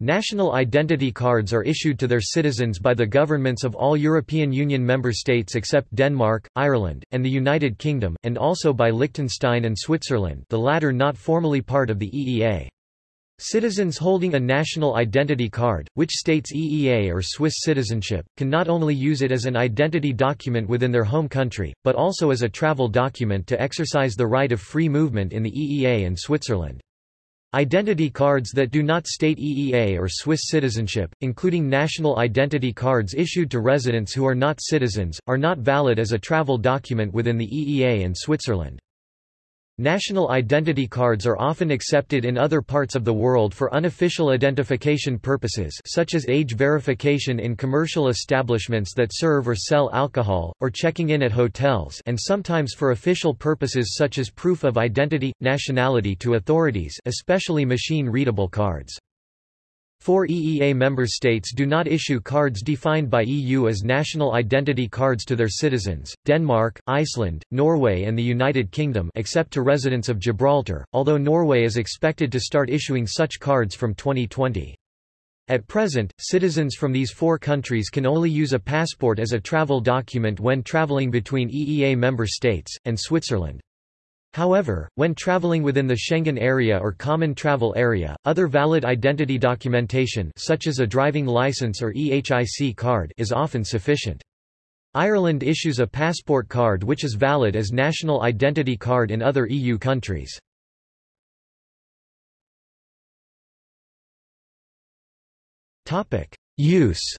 National identity cards are issued to their citizens by the governments of all European Union member states except Denmark, Ireland, and the United Kingdom, and also by Liechtenstein and Switzerland the latter not formally part of the EEA. Citizens holding a national identity card, which states EEA or Swiss citizenship, can not only use it as an identity document within their home country, but also as a travel document to exercise the right of free movement in the EEA and Switzerland. Identity cards that do not state EEA or Swiss citizenship, including national identity cards issued to residents who are not citizens, are not valid as a travel document within the EEA and Switzerland. National identity cards are often accepted in other parts of the world for unofficial identification purposes such as age verification in commercial establishments that serve or sell alcohol, or checking in at hotels and sometimes for official purposes such as proof of identity, nationality to authorities especially machine-readable cards. Four EEA member states do not issue cards defined by EU as national identity cards to their citizens, Denmark, Iceland, Norway and the United Kingdom except to residents of Gibraltar, although Norway is expected to start issuing such cards from 2020. At present, citizens from these four countries can only use a passport as a travel document when traveling between EEA member states, and Switzerland. However, when traveling within the Schengen area or Common Travel Area, other valid identity documentation such as a driving license or EHIC card is often sufficient. Ireland issues a passport card which is valid as national identity card in other EU countries. Use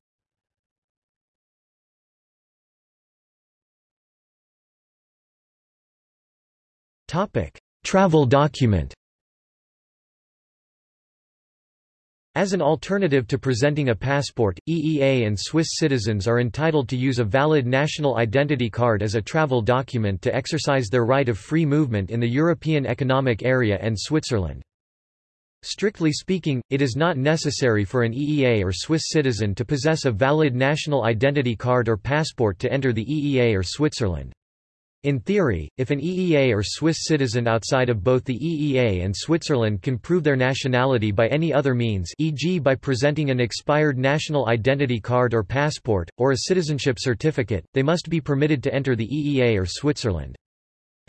Topic: Travel document. As an alternative to presenting a passport, EEA and Swiss citizens are entitled to use a valid national identity card as a travel document to exercise their right of free movement in the European Economic Area and Switzerland. Strictly speaking, it is not necessary for an EEA or Swiss citizen to possess a valid national identity card or passport to enter the EEA or Switzerland. In theory, if an EEA or Swiss citizen outside of both the EEA and Switzerland can prove their nationality by any other means e.g. by presenting an expired national identity card or passport, or a citizenship certificate, they must be permitted to enter the EEA or Switzerland.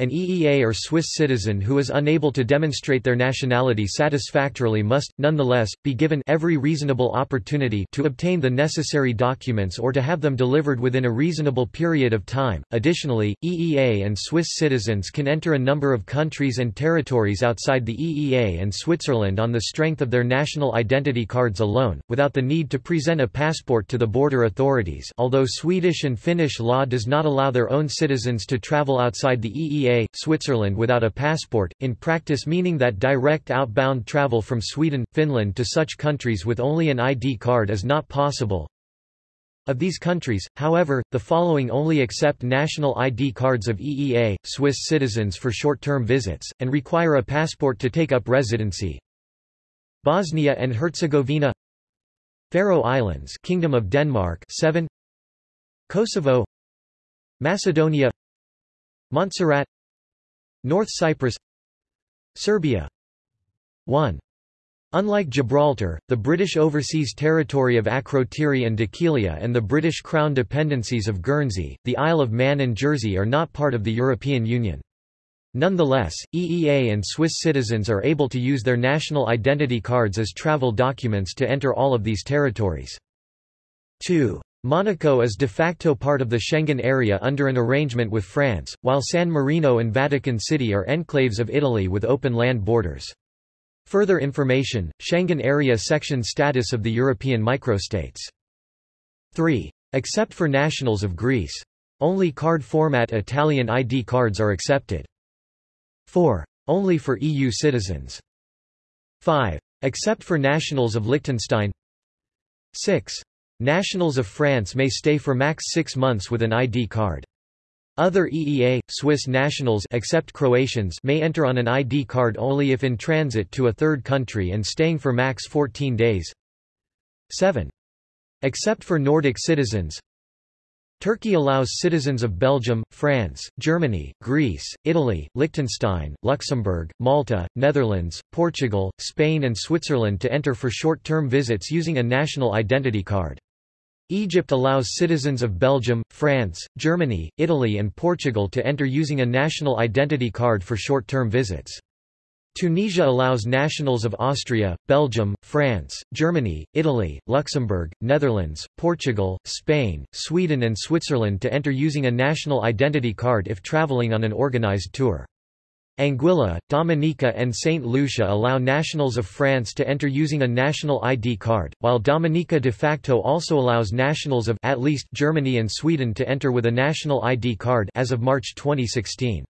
An EEA or Swiss citizen who is unable to demonstrate their nationality satisfactorily must, nonetheless, be given every reasonable opportunity to obtain the necessary documents or to have them delivered within a reasonable period of time. Additionally, EEA and Swiss citizens can enter a number of countries and territories outside the EEA and Switzerland on the strength of their national identity cards alone, without the need to present a passport to the border authorities although Swedish and Finnish law does not allow their own citizens to travel outside the EEA Switzerland without a passport, in practice meaning that direct outbound travel from Sweden, Finland to such countries with only an ID card is not possible. Of these countries, however, the following only accept national ID cards of EEA, Swiss citizens for short-term visits, and require a passport to take up residency. Bosnia and Herzegovina Faroe Islands Kingdom of Denmark 7 Kosovo Macedonia Montserrat North Cyprus Serbia 1. Unlike Gibraltar, the British Overseas Territory of Akrotiri and Dhekelia and the British Crown dependencies of Guernsey, the Isle of Man and Jersey are not part of the European Union. Nonetheless, EEA and Swiss citizens are able to use their national identity cards as travel documents to enter all of these territories. 2. Monaco is de facto part of the Schengen area under an arrangement with France, while San Marino and Vatican City are enclaves of Italy with open land borders. Further information, Schengen area section status of the European microstates. 3. Except for nationals of Greece. Only card format Italian ID cards are accepted. 4. Only for EU citizens. 5. Except for nationals of Liechtenstein 6. Nationals of France may stay for max six months with an ID card. Other EEA, Swiss nationals except Croatians may enter on an ID card only if in transit to a third country and staying for max 14 days. 7. Except for Nordic citizens Turkey allows citizens of Belgium, France, Germany, Greece, Italy, Liechtenstein, Luxembourg, Malta, Netherlands, Portugal, Spain and Switzerland to enter for short-term visits using a national identity card. Egypt allows citizens of Belgium, France, Germany, Italy and Portugal to enter using a national identity card for short-term visits. Tunisia allows nationals of Austria, Belgium, France, Germany, Italy, Luxembourg, Netherlands, Portugal, Spain, Sweden and Switzerland to enter using a national identity card if traveling on an organized tour. Anguilla, Dominica and St. Lucia allow nationals of France to enter using a national ID card, while Dominica de facto also allows nationals of at least Germany and Sweden to enter with a national ID card as of March 2016.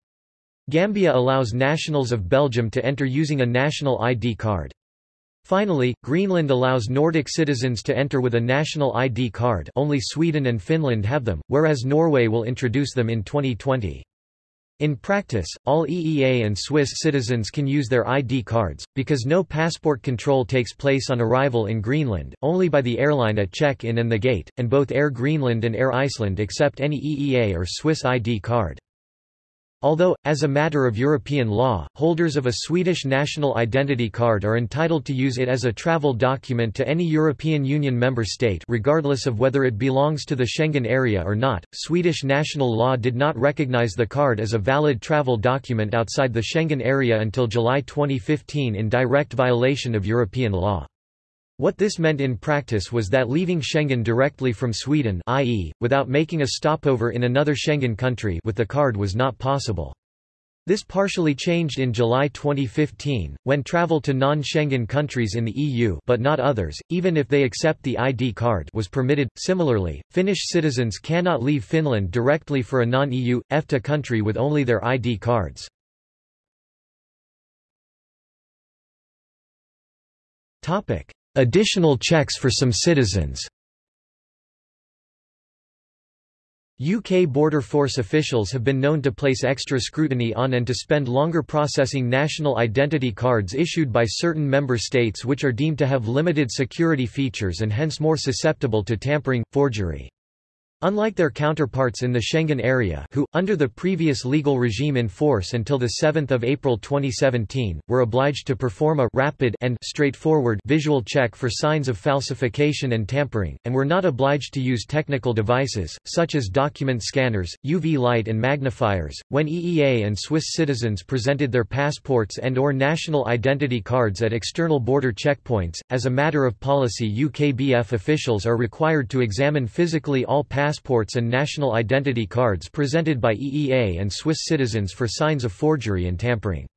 Gambia allows nationals of Belgium to enter using a national ID card. Finally, Greenland allows Nordic citizens to enter with a national ID card only Sweden and Finland have them, whereas Norway will introduce them in 2020. In practice, all EEA and Swiss citizens can use their ID cards, because no passport control takes place on arrival in Greenland, only by the airline at check-in and the gate, and both Air Greenland and Air Iceland accept any EEA or Swiss ID card. Although, as a matter of European law, holders of a Swedish national identity card are entitled to use it as a travel document to any European Union member state regardless of whether it belongs to the Schengen area or not, Swedish national law did not recognize the card as a valid travel document outside the Schengen area until July 2015 in direct violation of European law. What this meant in practice was that leaving Schengen directly from Sweden i.e., without making a stopover in another Schengen country with the card was not possible. This partially changed in July 2015, when travel to non-Schengen countries in the EU but not others, even if they accept the ID card was permitted. Similarly, Finnish citizens cannot leave Finland directly for a non-EU, EFTA country with only their ID cards. Topic. Additional checks for some citizens UK Border Force officials have been known to place extra scrutiny on and to spend longer processing national identity cards issued by certain member states which are deemed to have limited security features and hence more susceptible to tampering, forgery. Unlike their counterparts in the Schengen area who, under the previous legal regime in force until 7 April 2017, were obliged to perform a rapid and straightforward visual check for signs of falsification and tampering, and were not obliged to use technical devices, such as document scanners, UV light and magnifiers, when EEA and Swiss citizens presented their passports and or national identity cards at external border checkpoints. As a matter of policy UKBF officials are required to examine physically all passports passports and national identity cards presented by EEA and Swiss citizens for signs of forgery and tampering.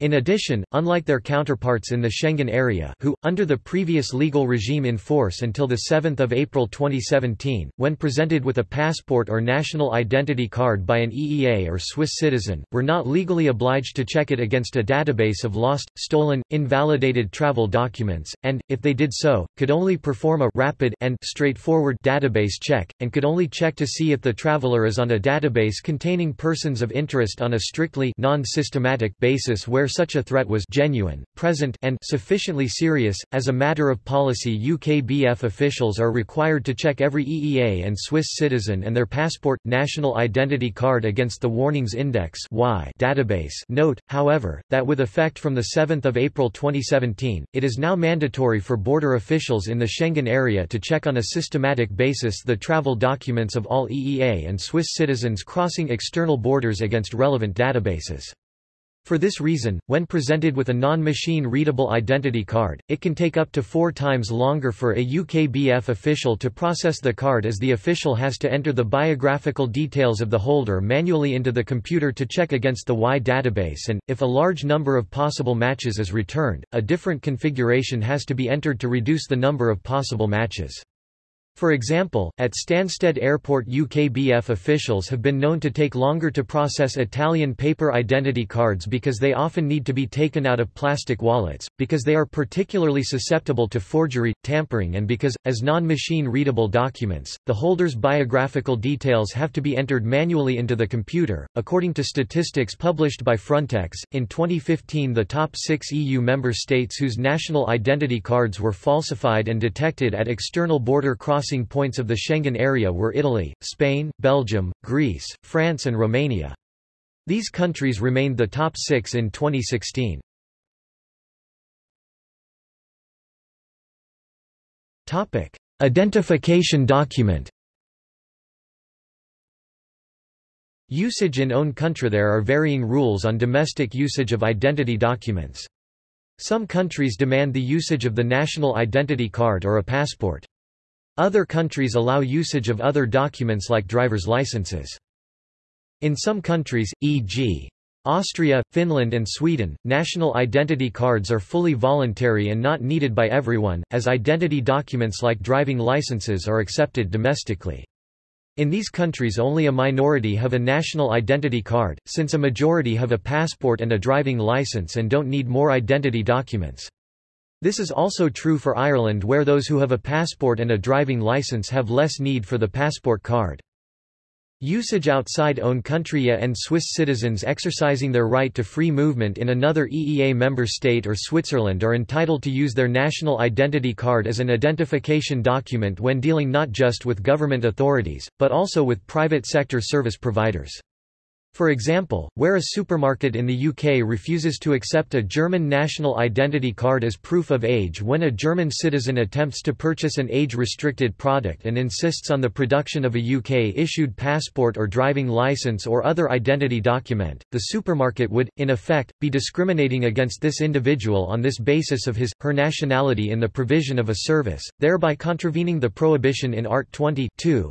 In addition, unlike their counterparts in the Schengen area who, under the previous legal regime in force until 7 April 2017, when presented with a passport or national identity card by an EEA or Swiss citizen, were not legally obliged to check it against a database of lost, stolen, invalidated travel documents, and, if they did so, could only perform a rapid and straightforward database check, and could only check to see if the traveler is on a database containing persons of interest on a strictly non-systematic basis where such a threat was genuine, present and sufficiently serious. As a matter of policy UKBF officials are required to check every EEA and Swiss citizen and their passport, national identity card against the Warnings Index database note, however, that with effect from 7 April 2017, it is now mandatory for border officials in the Schengen area to check on a systematic basis the travel documents of all EEA and Swiss citizens crossing external borders against relevant databases. For this reason, when presented with a non-machine readable identity card, it can take up to four times longer for a UKBF official to process the card as the official has to enter the biographical details of the holder manually into the computer to check against the Y database and, if a large number of possible matches is returned, a different configuration has to be entered to reduce the number of possible matches. For example, at Stansted Airport UKBF officials have been known to take longer to process Italian paper identity cards because they often need to be taken out of plastic wallets, because they are particularly susceptible to forgery, tampering and because, as non-machine readable documents, the holder's biographical details have to be entered manually into the computer. According to statistics published by Frontex, in 2015 the top six EU member states whose national identity cards were falsified and detected at external border crossing crossing points of the Schengen area were Italy, Spain, Belgium, Greece, France and Romania. These countries remained the top six in 2016. Identification document Usage in own country There are varying rules on domestic usage of identity documents. Some countries demand the usage of the national identity card or a passport. Other countries allow usage of other documents like driver's licenses. In some countries, e.g. Austria, Finland and Sweden, national identity cards are fully voluntary and not needed by everyone, as identity documents like driving licenses are accepted domestically. In these countries only a minority have a national identity card, since a majority have a passport and a driving license and don't need more identity documents. This is also true for Ireland where those who have a passport and a driving license have less need for the passport card. Usage outside own country and Swiss citizens exercising their right to free movement in another EEA member state or Switzerland are entitled to use their national identity card as an identification document when dealing not just with government authorities, but also with private sector service providers. For example, where a supermarket in the UK refuses to accept a German national identity card as proof of age when a German citizen attempts to purchase an age-restricted product and insists on the production of a UK-issued passport or driving license or other identity document, the supermarket would, in effect, be discriminating against this individual on this basis of his, her nationality in the provision of a service, thereby contravening the prohibition in Art 20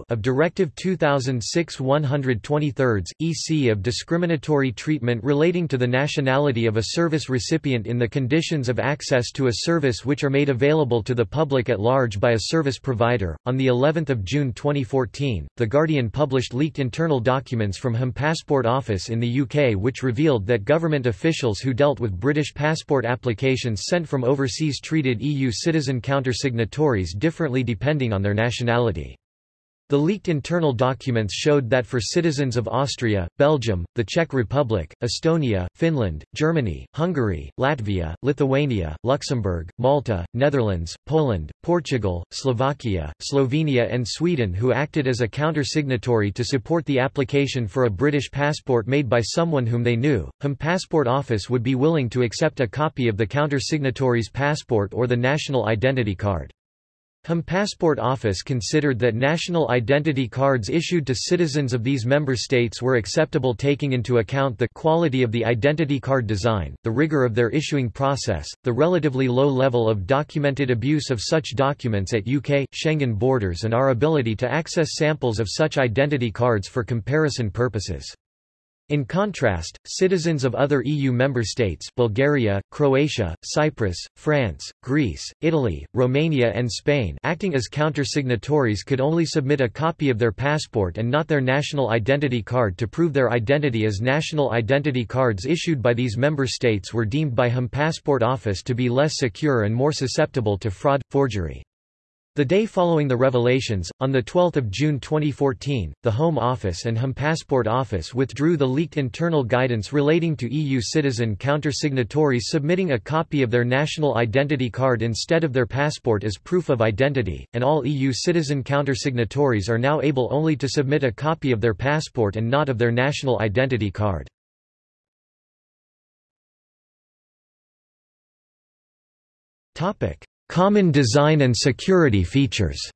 of Directive 2006-123, EC of discriminatory treatment relating to the nationality of a service recipient in the conditions of access to a service which are made available to the public at large by a service provider. On the 11th of June 2014, The Guardian published leaked internal documents from Home Passport Office in the UK which revealed that government officials who dealt with British passport applications sent from overseas treated EU citizen counter-signatories differently depending on their nationality. The leaked internal documents showed that for citizens of Austria, Belgium, the Czech Republic, Estonia, Finland, Germany, Hungary, Latvia, Lithuania, Luxembourg, Malta, Netherlands, Poland, Portugal, Slovakia, Slovenia and Sweden who acted as a counter-signatory to support the application for a British passport made by someone whom they knew, Home Passport Office would be willing to accept a copy of the counter-signatory's passport or the national identity card. Passport Office considered that national identity cards issued to citizens of these member states were acceptable taking into account the quality of the identity card design, the rigor of their issuing process, the relatively low level of documented abuse of such documents at UK, Schengen borders and our ability to access samples of such identity cards for comparison purposes. In contrast, citizens of other EU member states Bulgaria, Croatia, Cyprus, France, Greece, Italy, Romania and Spain acting as counter-signatories could only submit a copy of their passport and not their national identity card to prove their identity as national identity cards issued by these member states were deemed by Home Passport Office to be less secure and more susceptible to fraud, forgery. The day following the revelations, on 12 June 2014, the Home Office and Home Passport Office withdrew the leaked internal guidance relating to EU citizen counter-signatories submitting a copy of their national identity card instead of their passport as proof of identity, and all EU citizen counter-signatories are now able only to submit a copy of their passport and not of their national identity card. Common design and security features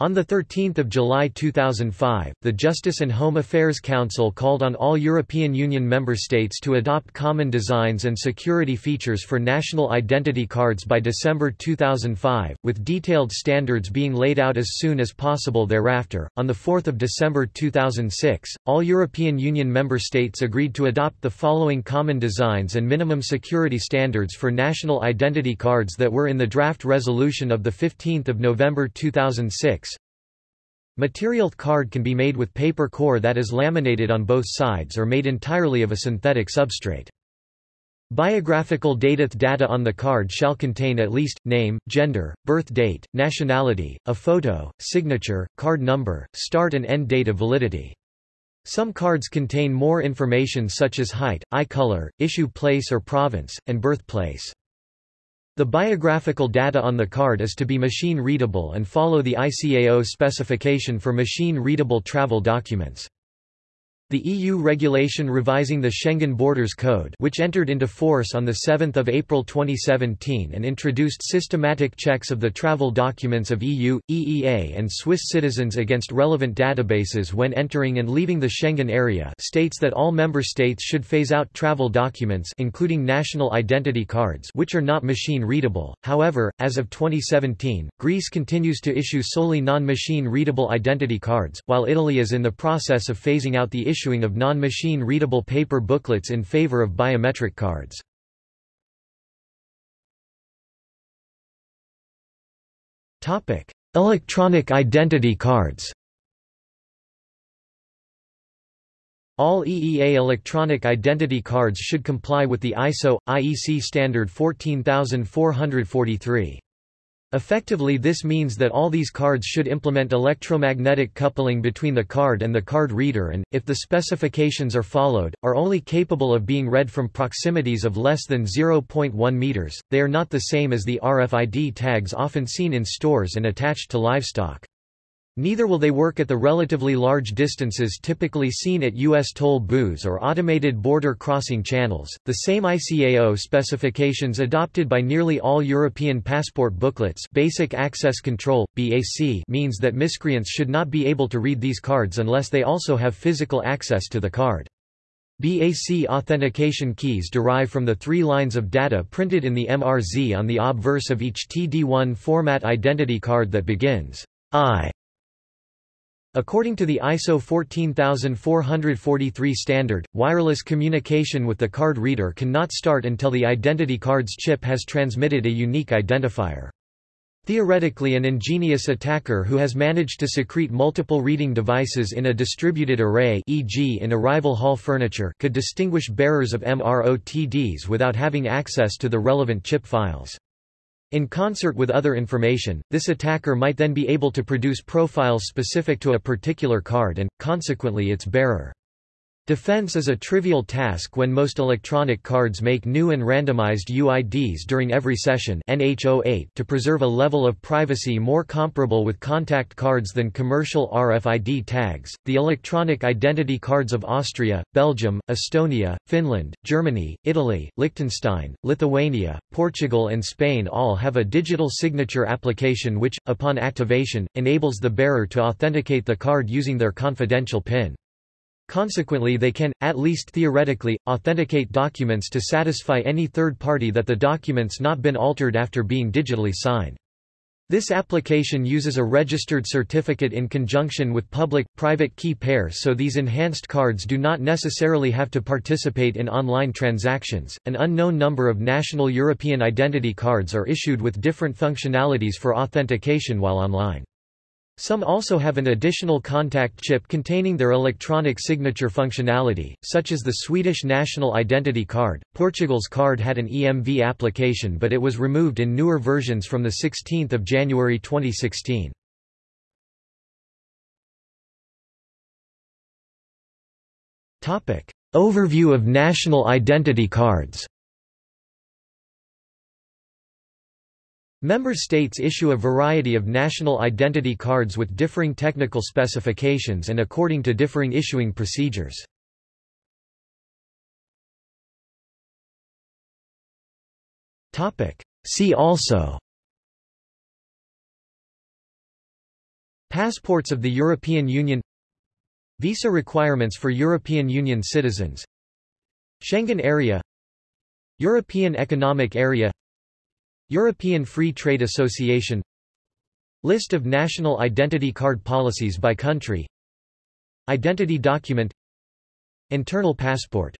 On 13 July 2005, the Justice and Home Affairs Council called on all European Union member states to adopt common designs and security features for national identity cards by December 2005, with detailed standards being laid out as soon as possible thereafter. On 4 December 2006, all European Union member states agreed to adopt the following common designs and minimum security standards for national identity cards that were in the draft resolution of 15 November 2006. Material card can be made with paper core that is laminated on both sides or made entirely of a synthetic substrate. Biographical data data on the card shall contain at least, name, gender, birth date, nationality, a photo, signature, card number, start and end date of validity. Some cards contain more information such as height, eye color, issue place or province, and birthplace. The biographical data on the card is to be machine-readable and follow the ICAO specification for machine-readable travel documents. The EU regulation revising the Schengen Borders Code which entered into force on 7 April 2017 and introduced systematic checks of the travel documents of EU, EEA and Swiss citizens against relevant databases when entering and leaving the Schengen area states that all member states should phase out travel documents including national identity cards which are not machine-readable. However, as of 2017, Greece continues to issue solely non-machine readable identity cards, while Italy is in the process of phasing out the issue issuing of non-machine readable paper booklets in favor of biometric cards. Electronic identity cards All EEA electronic identity cards should comply with the ISO, IEC standard 14443. Effectively this means that all these cards should implement electromagnetic coupling between the card and the card reader and, if the specifications are followed, are only capable of being read from proximities of less than 0.1 meters. They are not the same as the RFID tags often seen in stores and attached to livestock. Neither will they work at the relatively large distances typically seen at U.S. toll booths or automated border crossing channels. The same ICAO specifications adopted by nearly all European passport booklets Basic Access Control, BAC means that miscreants should not be able to read these cards unless they also have physical access to the card. BAC authentication keys derive from the three lines of data printed in the MRZ on the obverse of each TD1 format identity card that begins I According to the ISO 14443 standard, wireless communication with the card reader cannot start until the identity card's chip has transmitted a unique identifier. Theoretically an ingenious attacker who has managed to secrete multiple reading devices in a distributed array e.g. in arrival hall furniture could distinguish bearers of MROTDs without having access to the relevant chip files. In concert with other information, this attacker might then be able to produce profiles specific to a particular card and, consequently its bearer. Defense is a trivial task when most electronic cards make new and randomized UIDs during every session NH08 to preserve a level of privacy more comparable with contact cards than commercial RFID tags. The electronic identity cards of Austria, Belgium, Estonia, Finland, Germany, Italy, Liechtenstein, Lithuania, Portugal and Spain all have a digital signature application which, upon activation, enables the bearer to authenticate the card using their confidential PIN. Consequently they can, at least theoretically, authenticate documents to satisfy any third party that the documents not been altered after being digitally signed. This application uses a registered certificate in conjunction with public-private key pair so these enhanced cards do not necessarily have to participate in online transactions. An unknown number of national European identity cards are issued with different functionalities for authentication while online. Some also have an additional contact chip containing their electronic signature functionality, such as the Swedish National Identity Card. Portugal's card had an EMV application but it was removed in newer versions from 16 January 2016. Overview of national identity cards Member states issue a variety of national identity cards with differing technical specifications and according to differing issuing procedures. See also Passports of the European Union Visa requirements for European Union citizens Schengen Area European Economic Area European Free Trade Association List of national identity card policies by country Identity document Internal passport